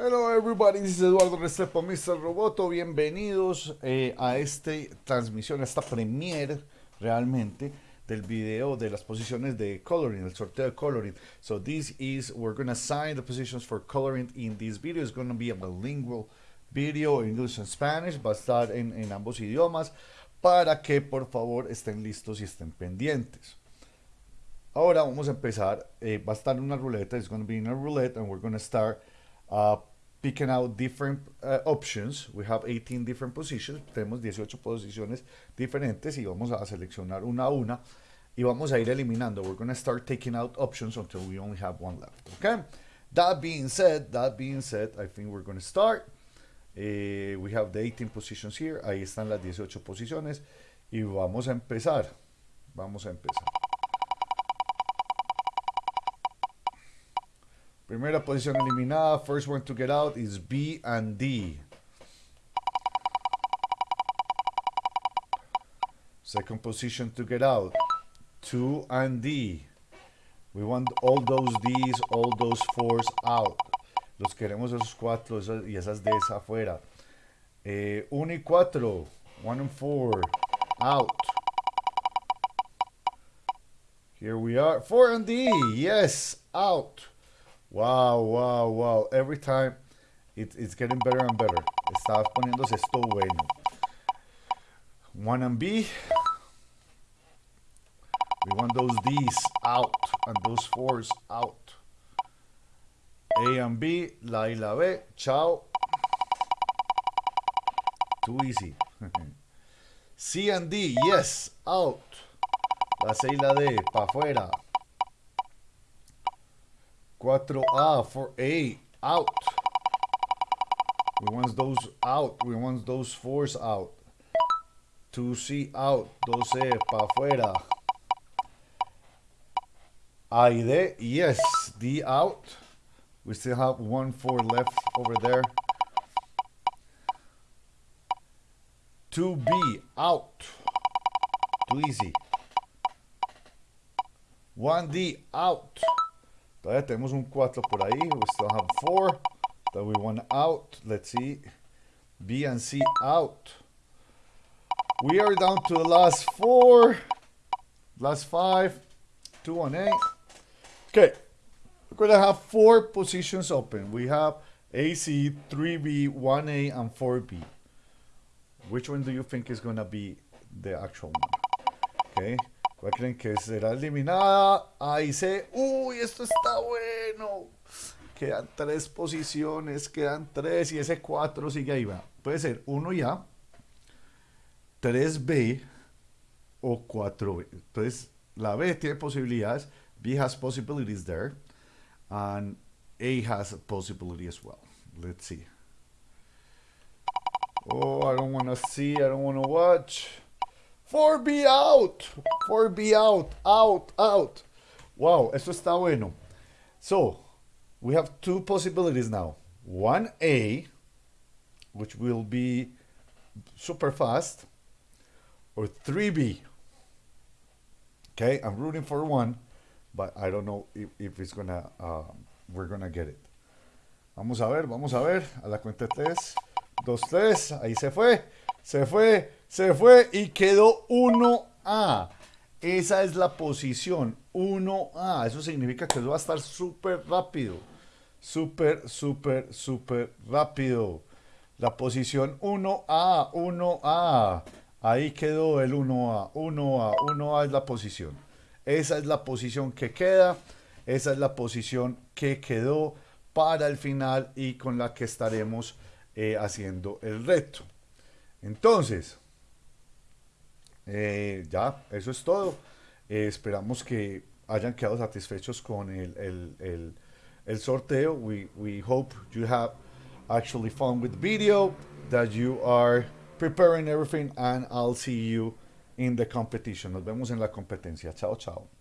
Hello everybody, this is Eduardo Restrepo, Mr. Roboto. Bienvenidos eh, a esta transmisión, a esta premiere realmente del video de las posiciones de coloring, el sorteo de coloring. So this is, we're going to assign the positions for coloring in this video. It's going to be a bilingual video, English and Spanish. Va a estar en, ambos idiomas para que por favor estén listos y estén pendientes. Ahora vamos a empezar, eh, va a estar una ruleta, it's going to be in a roulette and we're going to start uh, picking out different uh, options. We have 18 different positions. Tenemos 18 posiciones diferentes y vamos a seleccionar una a una y vamos a ir eliminando. We're going to start taking out options until we only have one left. Okay? That being said, that being said, I think we're going to start. Uh, we have the 18 positions here. Ahí están las 18 posiciones y vamos a empezar. Vamos a empezar. Primera posición eliminada. First one to get out is B and D. Second position to get out. 2 and D. We want all those D's, all those 4s out. Los queremos esos 4 y esas D's afuera. 1 eh, y 4. 1 and 4. Out. Here we are. 4 and D. Yes. Out. Wow, wow, wow. Every time it, it's getting better and better. Está poniéndose esto bueno. One and B. We want those D's out and those fours out. A and B, la y la B. Chao. Too easy. C and D, yes, out. La C y la D, para afuera. 4A for A, out. We want those out. We want those fours out. 2C out. 2C para afuera. A y D, yes. D out. We still have one four left over there. 2B out. Too easy. 1D out. Todavía tenemos un 4 por ahí. We still have 4 that we want out. Let's see. B and C out. We are down to the last 4. Last 5. 2 and 8. Okay. We're going to have 4 positions open. We have AC, 3B, 1A, and 4B. Which one do you think is going to be the actual one? Okay. ¿Cuál creen que será eliminada? Ahí se... ¡Uy, esto está bueno! Quedan tres posiciones, quedan tres y ese cuatro sigue ahí. Va. Puede ser 1 ya, 3B o 4B. Entonces, la B tiene posibilidades, B has possibilities there, and A has a possibility as well. Let's see. Oh, I don't want to see, I don't want to watch. 4B out. 4B out. Out, out. Wow, esto está bueno. So, we have two possibilities now. 1A, which will be super fast, or 3B. Okay, I'm rooting for one, but I don't know if, if it's gonna, uh, we're gonna get it. Vamos a ver, vamos a ver, a la cuenta 3, 2, 3, ahí se fue, se fue, se fue y quedó 1A. Esa es la posición, 1A. Eso significa que eso va a estar súper rápido. Súper, súper, súper rápido. La posición 1A, 1A. Ahí quedó el 1A, 1A, 1A es la posición. Esa es la posición que queda. Esa es la posición que quedó para el final y con la que estaremos eh, haciendo el reto. Entonces, eh, ya, eso es todo. Eh, esperamos que hayan quedado satisfechos con el, sorteo. We, we hope you have actually fun with the video, that you are preparing everything, and I'll see you in the competition. Nos vemos en la competencia. Chao, chao.